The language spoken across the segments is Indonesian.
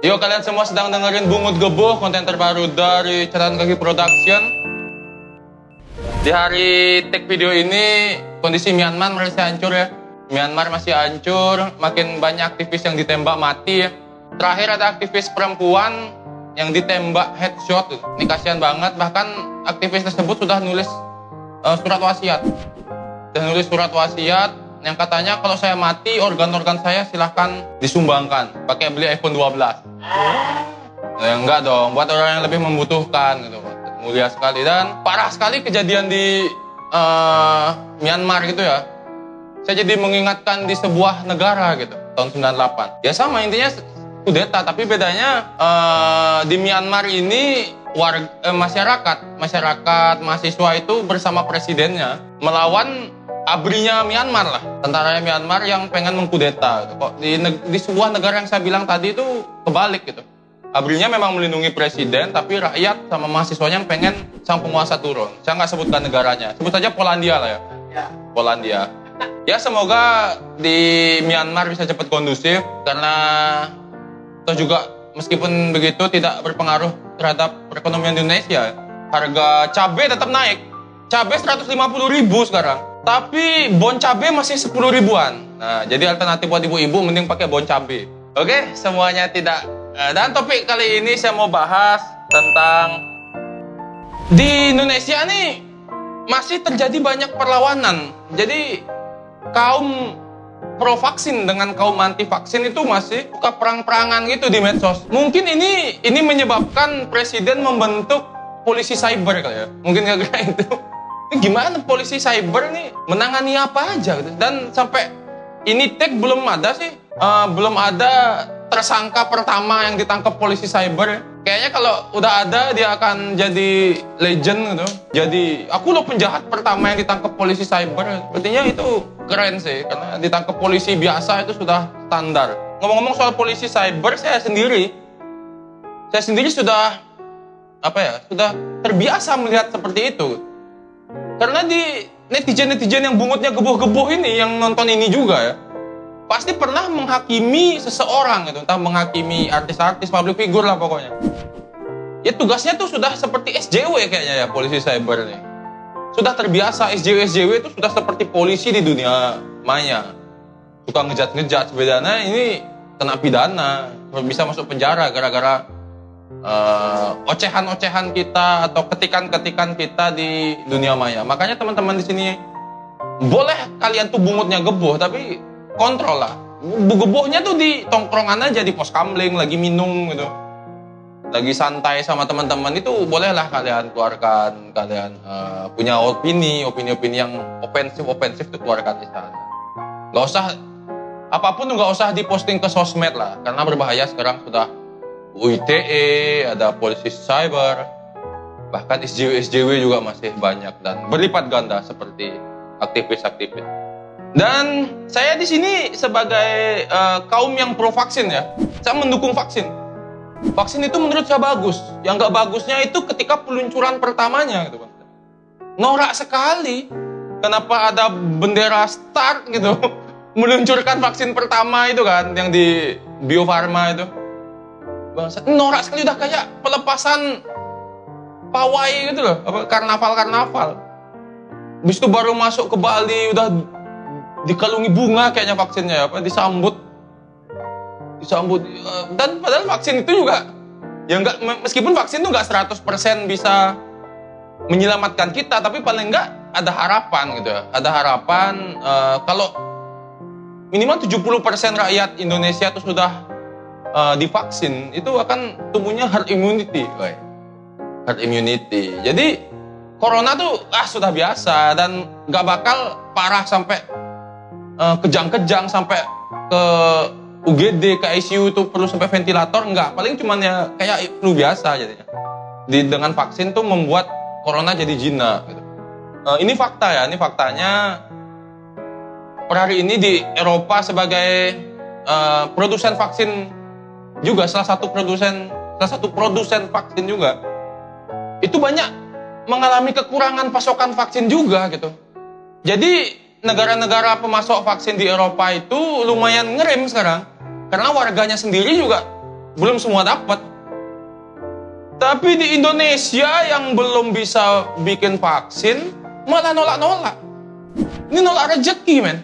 Yo kalian semua sedang dengerin Bungut Geboh, konten terbaru dari Catatan Kaki Production. Di hari take video ini, kondisi Myanmar masih hancur ya. Myanmar masih hancur, makin banyak aktivis yang ditembak mati ya. Terakhir ada aktivis perempuan yang ditembak headshot. Ini kasihan banget, bahkan aktivis tersebut sudah nulis uh, surat wasiat. Sudah nulis surat wasiat yang katanya kalau saya mati organ-organ saya silahkan disumbangkan pakai beli iPhone 12 ya, enggak dong. Buat orang yang lebih membutuhkan gitu. Mulia sekali. Dan parah sekali kejadian di uh, Myanmar gitu ya. Saya jadi mengingatkan di sebuah negara gitu tahun 98 ya sama intinya kudeta. Tapi bedanya uh, di Myanmar ini warga eh, masyarakat masyarakat mahasiswa itu bersama presidennya melawan abrinya Myanmar lah, tentara Myanmar yang pengen mengkudeta. Gitu. Kok di, di sebuah negara yang saya bilang tadi itu kebalik gitu. Abrinya memang melindungi presiden, tapi rakyat sama mahasiswanya yang pengen sang penguasa turun. Saya nggak sebutkan negaranya, sebut saja Polandia lah ya. ya. Polandia. Ya semoga di Myanmar bisa cepat kondusif karena atau juga meskipun begitu tidak berpengaruh terhadap perekonomian Indonesia. Harga cabai tetap naik. Cabai 150 ribu sekarang. Tapi bon cabe masih 10 ribuan. Nah, jadi alternatif buat ibu-ibu mending pakai bon cabe. Oke, semuanya tidak. Eh, dan topik kali ini saya mau bahas tentang di Indonesia nih masih terjadi banyak perlawanan. Jadi kaum pro vaksin dengan kaum anti vaksin itu masih suka perang-perangan gitu di medsos. Mungkin ini ini menyebabkan presiden membentuk polisi cyber kali ya. Mungkin gara-gara itu. Ini gimana polisi cyber nih menangani apa aja gitu. Dan sampai ini tag belum ada sih, uh, belum ada tersangka pertama yang ditangkap polisi cyber. Kayaknya kalau udah ada dia akan jadi legend gitu. Jadi aku loh penjahat pertama yang ditangkap polisi cyber. Sepertinya itu keren sih karena ditangkap polisi biasa itu sudah standar. Ngomong-ngomong soal polisi cyber, saya sendiri saya sendiri sudah apa ya, sudah terbiasa melihat seperti itu. Karena di netizen-netizen yang bungutnya geboh-geboh ini, yang nonton ini juga ya, pasti pernah menghakimi seseorang gitu, entah menghakimi artis-artis, public figure lah pokoknya. Ya tugasnya tuh sudah seperti SJW kayaknya ya polisi cyber nih. Sudah terbiasa SJW-SJW itu sudah seperti polisi di dunia maya. Suka ngejat-ngejat sebenarnya ini kena pidana, bisa masuk penjara gara-gara uh, ocehan-ocehan kita atau ketikan-ketikan kita di dunia maya. Makanya teman-teman di sini boleh kalian tuh bungutnya geboh, tapi kontrol lah. Gebohnya tuh di tongkrongan aja di pos kamling, lagi minum gitu. Lagi santai sama teman-teman itu bolehlah kalian keluarkan, kalian uh, punya opini, opini-opini yang ofensif-ofensif tuh keluarkan di sana. Gak usah apa pun nggak usah diposting ke sosmed lah, karena berbahaya sekarang sudah UITE, ada polisi cyber, bahkan SJW-SJW juga masih banyak dan berlipat ganda seperti aktivis-aktivis. Dan saya di sini sebagai uh, kaum yang pro vaksin ya, saya mendukung vaksin. Vaksin itu menurut saya bagus. Yang nggak bagusnya itu ketika peluncuran pertamanya gitu kan. Norak sekali. Kenapa ada bendera start gitu meluncurkan vaksin pertama itu kan yang di Bio Farma itu Bangsat, norak sekali udah kayak pelepasan pawai gitu loh, apa karnaval-karnaval. Habis itu baru masuk ke Bali udah dikalungi bunga kayaknya vaksinnya ya, apa disambut disambut eh, dan padahal vaksin itu juga ya enggak meskipun vaksin itu enggak 100% bisa menyelamatkan kita tapi paling enggak ada harapan gitu ya. Ada harapan uh, kalau minimal 70% rakyat Indonesia itu sudah uh, divaksin itu akan tumbuhnya herd immunity, woy. herd immunity. Jadi corona tuh ah sudah biasa dan nggak bakal parah sampai kejang-kejang sampai ke UGD ke ICU itu perlu sampai ventilator nggak paling cuman ya kayak flu biasa jadinya di dengan vaksin tuh membuat corona jadi jinak gitu. uh, ini fakta ya ini faktanya per hari ini di Eropa sebagai uh, produsen vaksin juga salah satu produsen salah satu produsen vaksin juga itu banyak mengalami kekurangan pasokan vaksin juga gitu. Jadi negara-negara pemasok vaksin di Eropa itu lumayan ngerem sekarang karena warganya sendiri juga belum semua dapat. Tapi di Indonesia yang belum bisa bikin vaksin malah nolak-nolak. Ini nolak rezeki, men.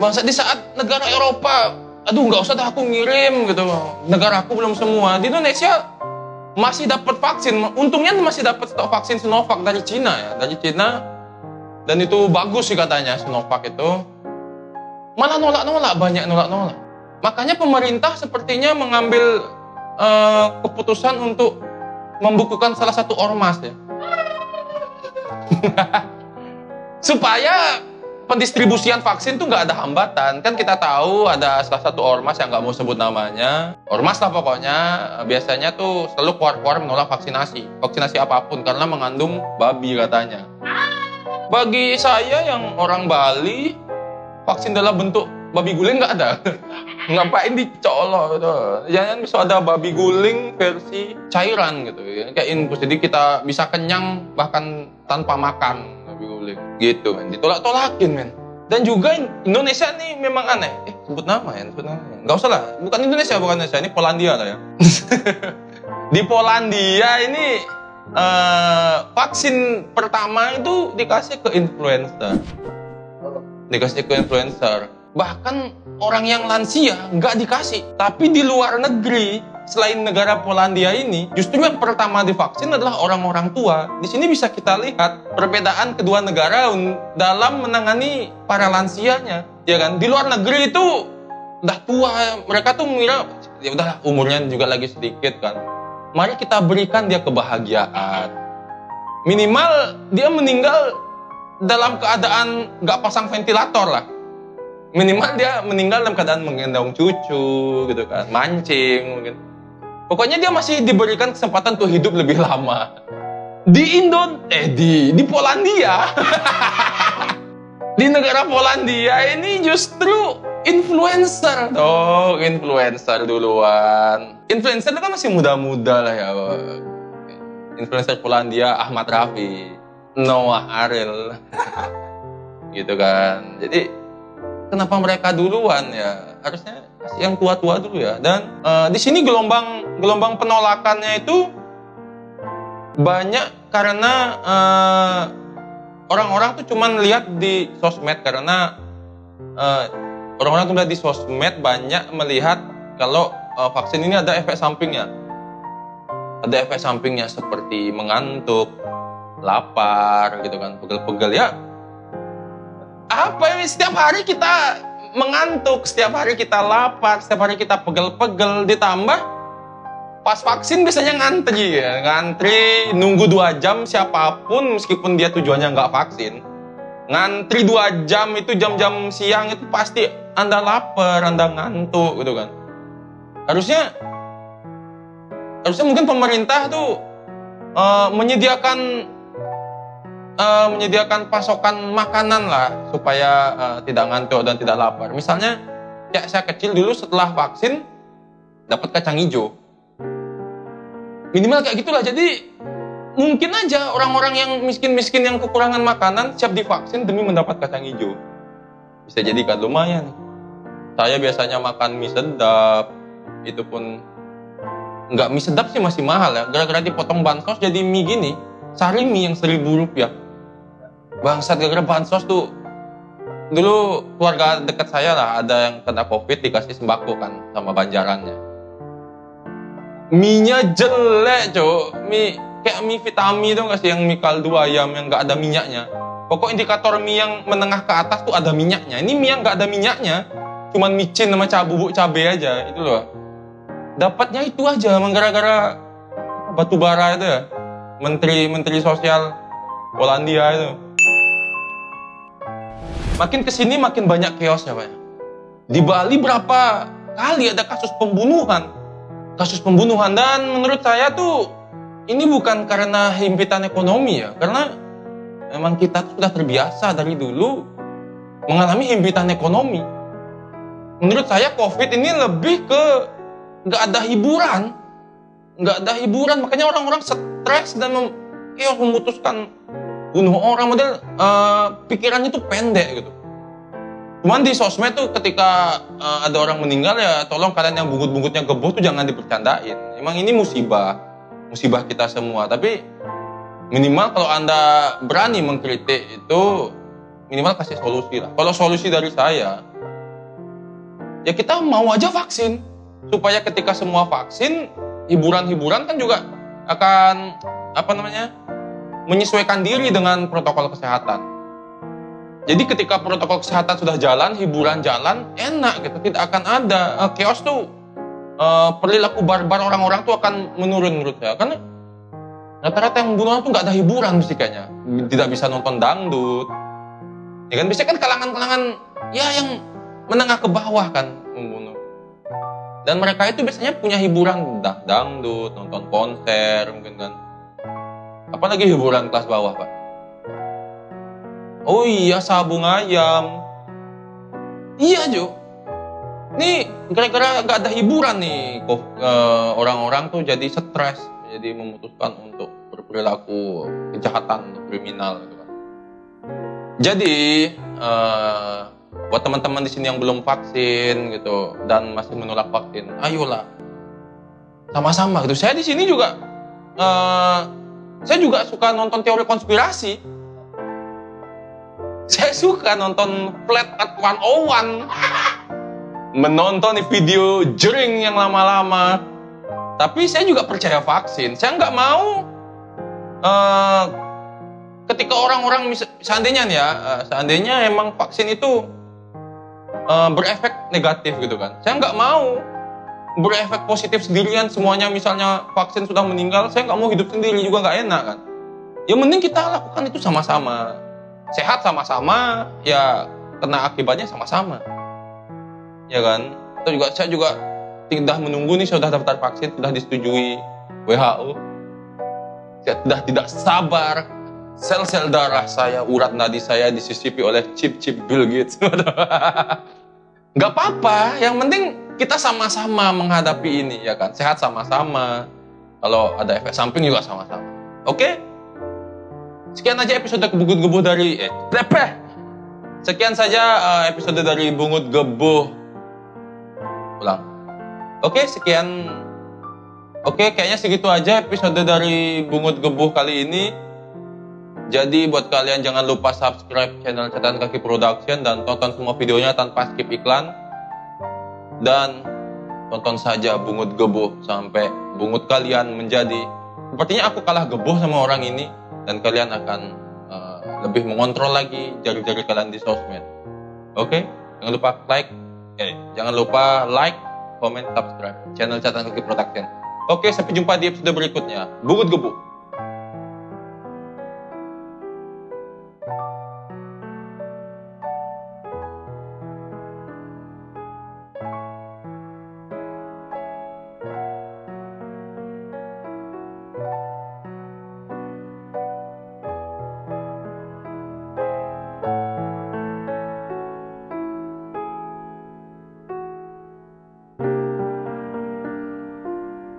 Bangsa di saat negara Eropa, aduh nggak usah dah aku ngirim gitu. Negara aku belum semua. Di Indonesia masih dapat vaksin. Untungnya masih dapat stok vaksin Sinovac dari Cina ya, dari Cina. Dan itu bagus sih katanya Sinovac itu. Malah nolak-nolak, banyak nolak-nolak. Makanya pemerintah sepertinya mengambil uh, keputusan untuk membukukan salah satu ormas ya. Supaya pendistribusian vaksin tuh nggak ada hambatan. Kan kita tahu ada salah satu ormas yang nggak mau sebut namanya. Ormas lah pokoknya. Biasanya tuh selalu keluar-keluar menolak vaksinasi. Vaksinasi apa pun karena mengandung babi katanya. Bagi saya yang orang Bali, vaksin dalam bentuk babi guling nggak ada. ngapain dicolok gitu. Jangan bisa ada babi guling versi cairan gitu ya. Kayak infus. Jadi kita bisa kenyang bahkan tanpa makan babi guling. Gitu men. Ditolak-tolakin men. Dan juga Indonesia nih memang aneh. Eh, sebut nama ya, sebut nama. Ya. Usah lah. Bukan Indonesia, bukan Indonesia. Ini Polandia lah ya. Di Polandia ini uh, vaksin pertama itu dikasih ke influencer. Dikasih ke influencer bahkan orang yang lansia nggak dikasih. Tapi di luar negeri, selain negara Polandia ini, justru yang pertama divaksin adalah orang-orang tua. Di sini bisa kita lihat perbedaan kedua negara dalam menangani para lansianya. Ya kan? Di luar negeri itu udah tua, mereka tuh mengira ya udah umurnya juga lagi sedikit kan. Mari kita berikan dia kebahagiaan. Minimal dia meninggal dalam keadaan nggak pasang ventilator lah. Minimal dia meninggal dalam keadaan menggendong cucu gitu kan mancing mungkin. Pokoknya dia masih diberikan kesempatan untuk hidup lebih lama. Di Indo eh di di Polandia. Di negara Polandia ini justru influencer. Dong influencer duluan. Influencer itu kan masih muda-muda lah ya influencer Polandia Ahmad Rafi Noah Ariel. Gitu kan. Jadi kenapa mereka duluan ya? Harusnya yang tua-tua dulu ya. Dan uh, di sini gelombang gelombang penolakannya itu banyak karena uh, orang-orang tuh cuman lihat di sosmed karena uh, orang-orang tuh lihat di sosmed banyak melihat kalau uh, vaksin ini ada efek sampingnya ada efek sampingnya seperti mengantuk lapar gitu kan pegel-pegel. Ya apa ya setiap hari kita mengantuk, setiap hari kita lapar, setiap hari kita pegel-pegel, ditambah pas vaksin biasanya ngantri ya, ngantri nunggu dua jam siapa pun meskipun dia tujuannya nggak vaksin, ngantri dua jam itu jam-jam siang itu pasti anda lapar, anda ngantuk gitu kan. Harusnya, harusnya mungkin pemerintah tuh uh, menyediakan uh, menyediakan pasokan makanan lah supaya uh, tidak ngantuk dan tidak lapar. Misalnya kayak saya kecil dulu setelah vaksin dapat kacang hijau. Minimal kayak gitulah. Jadi mungkin aja orang-orang yang miskin-miskin yang kekurangan makanan siap divaksin demi mendapat kacang hijau. Bisa jadi kan lumayan. Saya biasanya makan mie sedap, itu pun nggak mie sedap sih masih mahal ya. Gara-gara dipotong bansos jadi mie gini, sari mie yang seribu rupiah. Bangsat gara-gara bansos tuh. Dulu keluarga dekat saya lah ada yang kena covid dikasih sembako kan sama banjarannya. Mie-nya jelek cok mie kayak mie vitamin tuh kasih yang mie kaldu ayam yang nggak ada minyaknya. Pokok indikator mie yang menengah ke atas tuh ada minyaknya. Ini mie yang nggak ada minyaknya. Cuman micin sama cabu cabe aja itu loh dapatnya itu aja emang gara-gara batu bara itu ya menteri menteri sosial Polandia itu Makin ke sini makin banyak chaos ya Pak. Di Bali berapa kali ada kasus pembunuhan. Kasus pembunuhan dan menurut saya tuh ini bukan karena himpitan ekonomi ya. Karena memang kita sudah terbiasa dari dulu mengalami himpitan ekonomi. Menurut saya COVID ini lebih ke nggak ada hiburan. Nggak ada hiburan, makanya orang-orang stres dan mem memutuskan bunuh orang model uh, pikirannya tuh pendek gitu Cuman di sosmed tuh ketika uh, ada orang meninggal ya tolong kalian yang bungut-bungutnya geboh tuh jangan dipercandain. Emang ini musibah, musibah kita semua. Tapi minimal kalau anda berani mengkritik itu minimal kasih solusi lah. Kalau solusi dari saya, ya kita mau aja vaksin supaya ketika semua vaksin hiburan-hiburan kan juga akan apa namanya menyesuaikan diri dengan protokol kesehatan. Jadi ketika protokol kesehatan sudah jalan, hiburan jalan, enak gitu. Tidak akan ada uh, chaos tuh uh, perilaku barbar orang-orang tuh akan menurun menurut saya. Karena rata-rata yang membunuh tuh nggak ada hiburan mesti kayaknya. Tidak bisa nonton dangdut. Ya kan bisa kan kalangan-kalangan ya yang menengah ke bawah kan membunuh. Dan mereka itu biasanya punya hiburan dangdut, nonton konser mungkin kan. Apalagi hiburan kelas bawah, Pak Oh iya sabung ayam. Iya Jo. Nih gara-gara gak ada hiburan nih kok uh, orang-orang tuh jadi stres, jadi memutuskan untuk berperilaku kejahatan kriminal gitu kan. Jadi uh, buat teman-teman di sini yang belum vaksin gitu dan masih menolak vaksin, ayolah sama-sama gitu. Saya di sini juga uh, saya juga suka nonton teori konspirasi saya suka nonton Flat at 101. Menonton video jering yang lama-lama. Tapi saya juga percaya vaksin. Saya nggak mau uh, ketika orang-orang seandainya ya, uh, seandainya emang vaksin itu uh, berefek negatif gitu kan. Saya nggak mau berefek positif sendirian semuanya misalnya vaksin sudah meninggal, saya nggak mau hidup sendiri juga nggak enak kan. Yang penting kita lakukan itu sama-sama sehat sama-sama ya kena akibatnya sama-sama ya kan itu juga saya juga tidak menunggu nih sudah daftar vaksin sudah disetujui WHO saya sudah tidak sabar sel-sel darah saya urat nadi saya disisipi oleh chip-chip Bill Gates nggak apa-apa yang penting kita sama-sama menghadapi ini ya kan sehat sama-sama kalau ada efek samping juga sama-sama oke? Sekian aja episode Bungut Gebuh dari eh Lepeh. Sekian saja uh, episode dari Bungut Gebuh. Ulang. Oke, sekian. Oke, kayaknya segitu aja episode dari Bungut Gebuh kali ini. Jadi buat kalian jangan lupa subscribe channel Catatan Kaki Production dan tonton semua videonya tanpa skip iklan. Dan tonton saja Bungut Gebuh sampai bungut kalian menjadi sepertinya aku kalah gebuh sama orang ini dan kalian akan uh, lebih mengontrol lagi jari-jari kalian di sosmed. Oke, okay? jangan lupa like, eh, jangan lupa like, comment, subscribe channel catatan kaki production. Oke, sampai jumpa di episode berikutnya. Bungut you